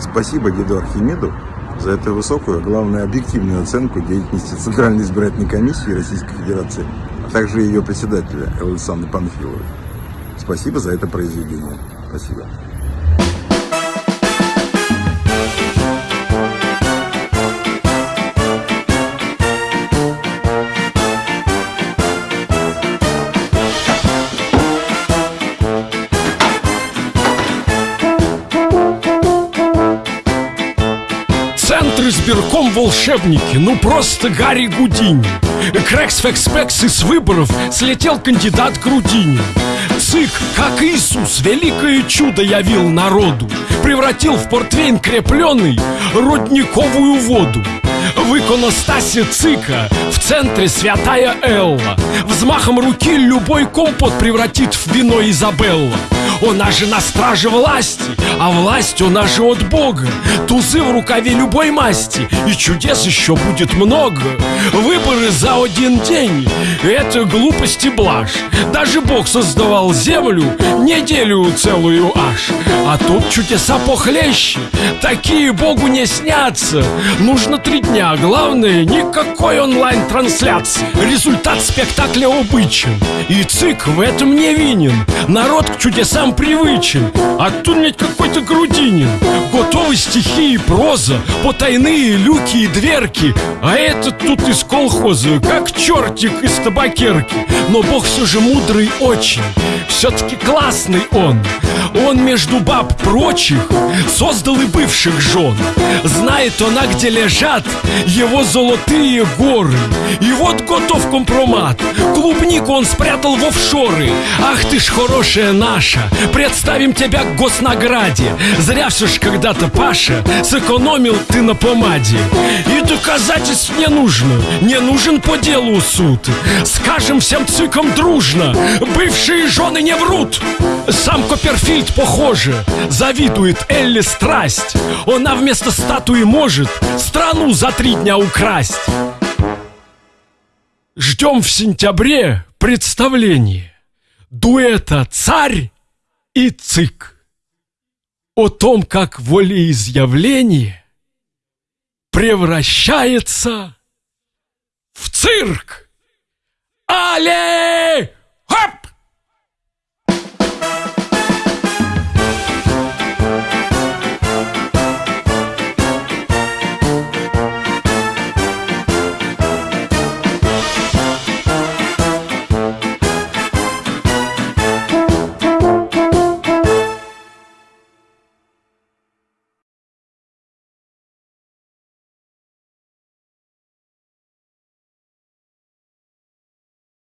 Спасибо деду Архимеду за эту высокую, а главное, объективную оценку деятельности Центральной избирательной комиссии Российской Федерации, а также ее председателя Александра Панфилова. Спасибо за это произведение. Спасибо. Избирком волшебники, ну просто Гарри Гудини. Крекс Фекс из выборов слетел кандидат к Рудине ЦИК, как Иисус, великое чудо явил народу. Превратил в портвейн крепленный родниковую воду. В иконостасе ЦИКа В центре святая Элла. Взмахом руки любой компот превратит в вино Изабелла она же на страже власти, а власть она же от Бога. Тузы в рукаве любой масти, и чудес еще будет много. Выборы за один день, это глупость и блажь. Даже Бог создавал землю неделю целую аж. А тут чудеса похлеще, такие Богу не снятся. Нужно три дня, главное, никакой онлайн-трансляции. Результат спектакля обычен, и ЦИК в этом не винен Народ к чудесам нам привычен А тут ведь какой-то грудинин. Готовы стихи и проза Потайные люки и дверки. А этот тут из колхоза Как чертик из табакерки. Но бог все же мудрый очень Все-таки классный он. Он между баб прочих Создал и бывших жен. Знает она, где лежат Его золотые горы. И вот готов компромат Клубнику он спрятал в офшоры. Ах ты ж хорошая наша Представим тебя к госнаграде. Зря все ж когда-то, Паша Сэкономил ты на помаде. И доказательств не нужно Не нужен по делу суд. Скажем всем цикам дружно Бывшие жены не врут. Сам Копперфильд, похоже Завидует Элли страсть. Она вместо статуи может Страну за три дня украсть. Ждем в сентябре представление. Дуэта «Царь» и цик о том, как волеизъявление превращается в цирк. Але!